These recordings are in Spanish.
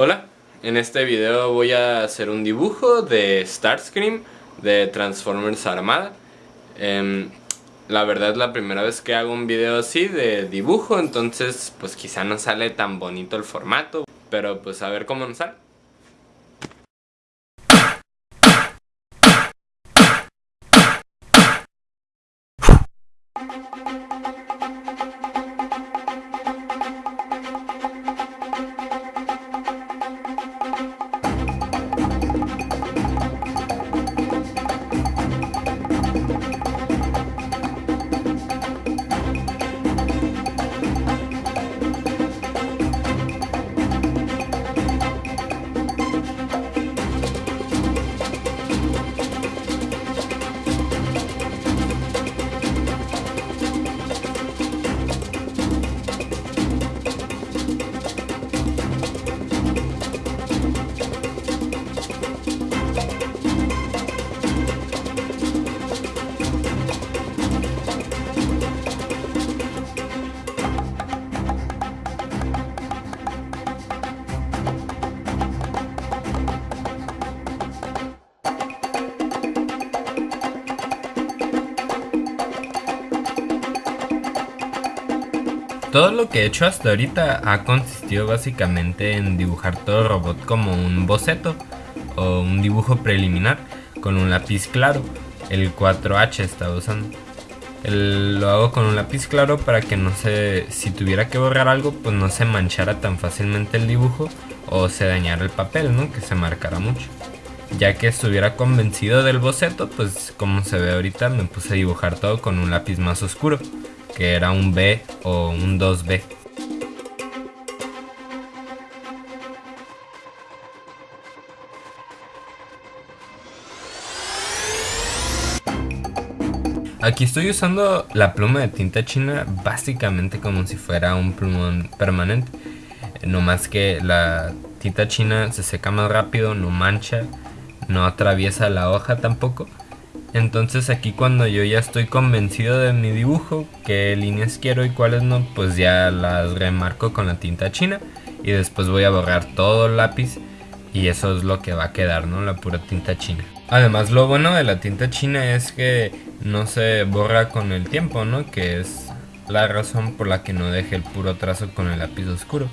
Hola, en este video voy a hacer un dibujo de Starscream de Transformers Armada. Em, la verdad es la primera vez que hago un video así de dibujo, entonces pues quizá no sale tan bonito el formato, pero pues a ver cómo nos sale. Todo lo que he hecho hasta ahorita ha consistido básicamente en dibujar todo el robot como un boceto o un dibujo preliminar con un lápiz claro, el 4H estaba usando. lo hago con un lápiz claro para que no se, si tuviera que borrar algo, pues no se manchara tan fácilmente el dibujo o se dañara el papel, ¿no? Que se marcara mucho. Ya que estuviera convencido del boceto, pues como se ve ahorita me puse a dibujar todo con un lápiz más oscuro que era un B o un 2B. Aquí estoy usando la pluma de tinta china básicamente como si fuera un plumón permanente. No más que la tinta china se seca más rápido, no mancha, no atraviesa la hoja tampoco. Entonces aquí cuando yo ya estoy convencido de mi dibujo, qué líneas quiero y cuáles no, pues ya las remarco con la tinta china y después voy a borrar todo el lápiz y eso es lo que va a quedar, ¿no? La pura tinta china. Además lo bueno de la tinta china es que no se borra con el tiempo, ¿no? Que es la razón por la que no deje el puro trazo con el lápiz oscuro.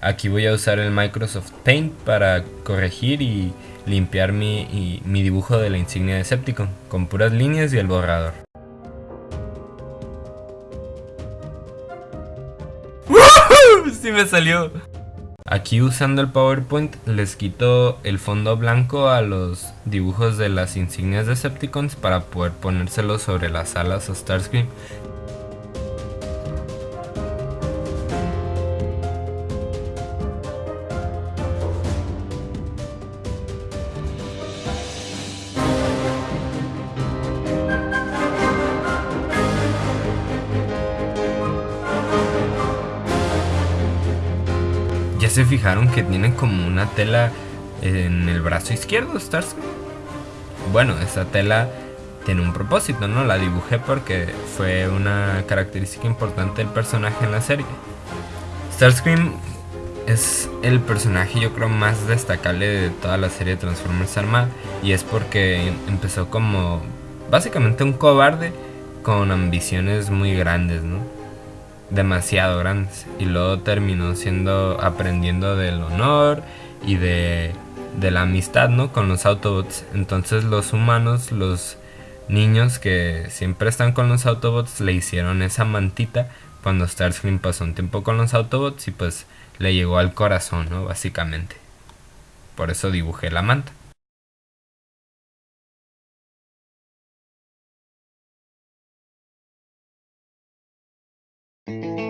Aquí voy a usar el Microsoft Paint para corregir y limpiar mi, mi dibujo de la insignia de Decepticon con puras líneas y el borrador. ¡Sí me salió! Aquí usando el PowerPoint les quito el fondo blanco a los dibujos de las insignias de Decepticons para poder ponérselos sobre las alas a Starscream fijaron que tiene como una tela en el brazo izquierdo Starscream? Bueno, esa tela tiene un propósito, ¿no? La dibujé porque fue una característica importante del personaje en la serie. Starscream es el personaje yo creo más destacable de toda la serie de Transformers Armada y es porque empezó como básicamente un cobarde con ambiciones muy grandes, ¿no? Demasiado grandes. Y luego terminó siendo aprendiendo del honor y de, de la amistad ¿no? con los Autobots. Entonces los humanos los niños que siempre están con los Autobots le hicieron esa mantita cuando Starscream pasó un tiempo con los Autobots y pues le llegó al corazón no básicamente. Por eso dibujé la manta Bueno,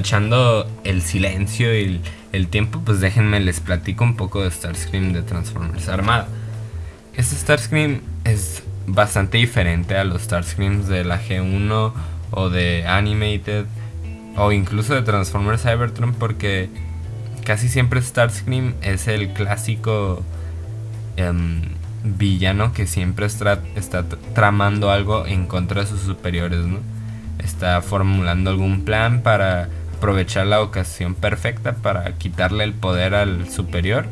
aprovechando el silencio y el tiempo, pues déjenme les platico un poco de Starscream de Transformers Armada. Este Starscream es bastante diferente a los Starscreams de la G1 o de Animated o incluso de Transformers Cybertron porque casi siempre Starscream es el clásico em, villano que siempre está, está tramando algo en contra de sus superiores, ¿no? está formulando algún plan para aprovechar la ocasión perfecta para quitarle el poder al superior,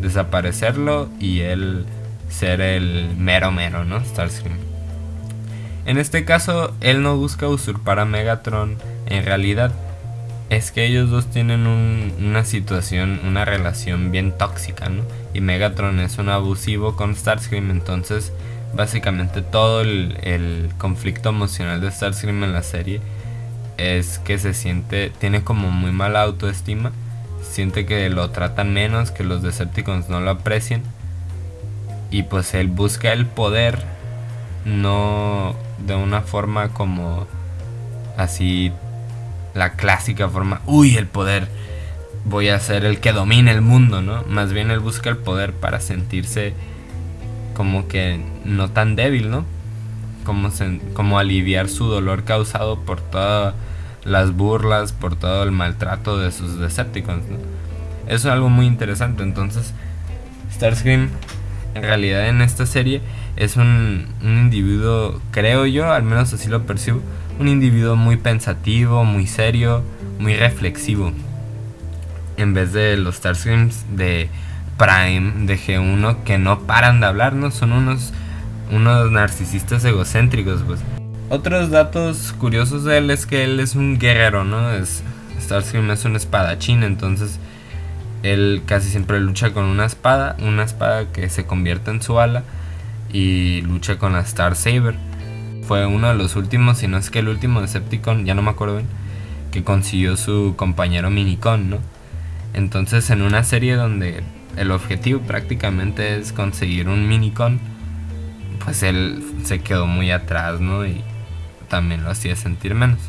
desaparecerlo y él ser el mero mero, ¿no? Starscream. En este caso, él no busca usurpar a Megatron, en realidad es que ellos dos tienen una situación, una relación bien tóxica, ¿no? Y Megatron es un abusivo con Starscream, entonces básicamente todo el, conflicto emocional de Starscream en la serie es que se siente, tiene como muy mala autoestima, siente que lo tratan menos, que los Decepticons no lo aprecian y pues él busca el poder no de una forma como así la clásica forma, uy, el poder, voy a ser el que domine el mundo, ¿no? Más bien él busca el poder para sentirse como que no tan débil, ¿no? Como, como aliviar su dolor causado por todas las burlas, por todo el maltrato de sus Decepticons. Eso es algo muy interesante, entonces Starscream en realidad en esta serie es un, un individuo, creo yo, al menos así lo percibo, un individuo muy pensativo, muy serio, muy reflexivo. En vez de los Starscreams de Prime de G1 que no paran de hablar, ¿no? Son unos, unos narcisistas egocéntricos, pues. Otros datos curiosos de él es que él es un guerrero, ¿no? Es, Starscream es un espadachín, entonces él casi siempre lucha con una espada, una espada que se convierte en su ala y lucha con la Star Saber. Fue uno de los últimos, si no es que el último Decepticon, ya no me acuerdo bien, que consiguió su compañero Minicon, ¿no? Entonces en una serie donde el objetivo prácticamente es conseguir un minicon, pues él se quedó muy atrás, ¿no? Y también lo hacía sentir menos.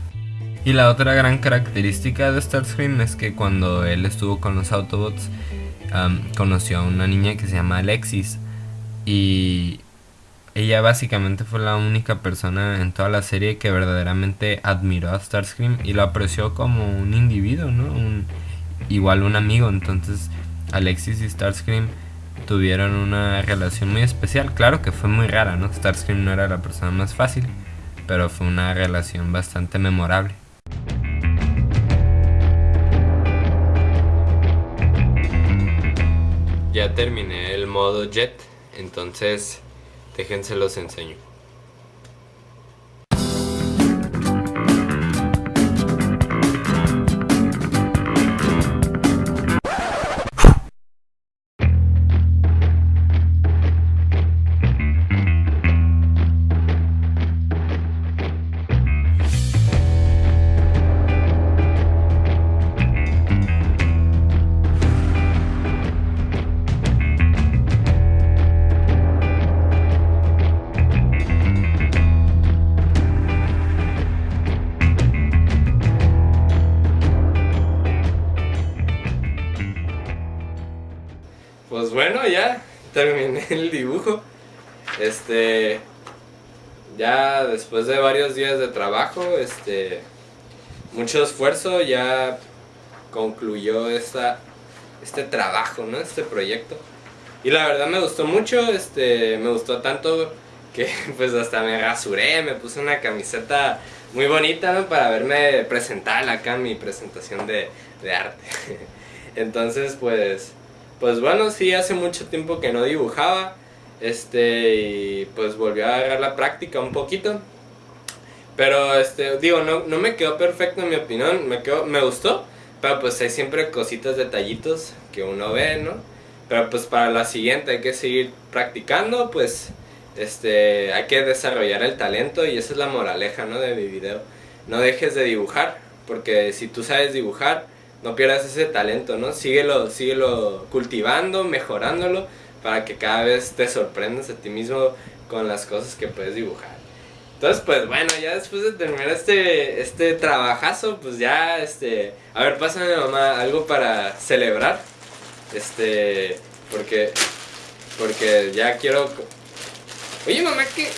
Y la otra gran característica de Starscream es que cuando él estuvo con los Autobots, conoció a una niña que se llama Alexis. Y ella básicamente fue la única persona en toda la serie que verdaderamente admiró a Starscream y lo apreció como un individuo, ¿no? Un, igual un amigo. Entonces Alexis y Starscream tuvieron una relación muy especial. Claro que fue muy rara, ¿no? Starscream no era la persona más fácil, pero fue una relación bastante memorable. Ya terminé el modo jet, entonces déjense los enseño. Pues bueno, ya terminé el dibujo. Este. Ya después de varios días de trabajo, este. Mucho esfuerzo, ya concluyó esta, este trabajo, ¿no? Este proyecto. Y la verdad me gustó mucho, este. Me gustó tanto que pues hasta me rasuré, me puse una camiseta muy bonita, ¿no? Para verme presentar acá mi presentación de, de arte. Entonces, pues pues bueno, sí, hace mucho tiempo que no dibujaba. Este, y pues volví a agarrar la práctica un poquito. Pero, este, digo, no, no me quedó perfecto en mi opinión, me, quedó, me gustó. Pero pues hay siempre cositas, detallitos que uno ve, ¿no? Pero pues para la siguiente hay que seguir practicando, pues este, hay que desarrollar el talento y esa es la moraleja, ¿no? De mi video. No dejes de dibujar, porque si tú sabes dibujar, no pierdas ese talento, ¿no? Síguelo, síguelo cultivando, mejorándolo, para que cada vez te sorprendas a ti mismo con las cosas que puedes dibujar. Entonces, pues bueno, ya después de terminar este, este trabajazo, pues ya, este, a ver, pásame mamá algo para celebrar, este, porque, porque ya quiero, oye mamá, ¿qué,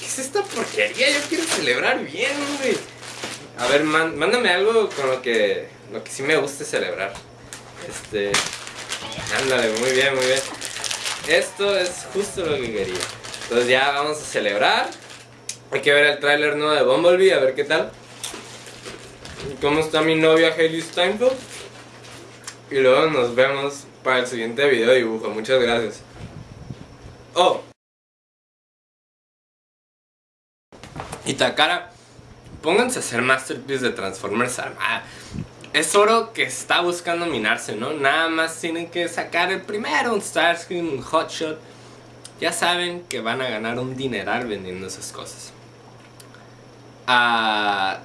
qué es esta porquería? Yo quiero celebrar bien, güey. A ver, mándame algo con lo que lo que sí me gusta es celebrar. Este. Ándale, muy bien, muy bien. Esto es justo lo que quería. Entonces ya vamos a celebrar. Hay que ver el tráiler nuevo de Bumblebee, a ver qué tal. ¿Cómo está mi novia Hailey Steinfeld? Y luego nos vemos para el siguiente video de dibujo. Muchas gracias. Oh. Y Takara, pónganse a hacer Masterpiece de Transformers Armada es oro que está buscando minarse, ¿no? Nada más tienen que sacar el primero, un Starscream, un Hotshot. Ya saben que van a ganar un dineral vendiendo esas cosas. Ah,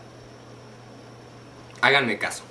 háganme caso.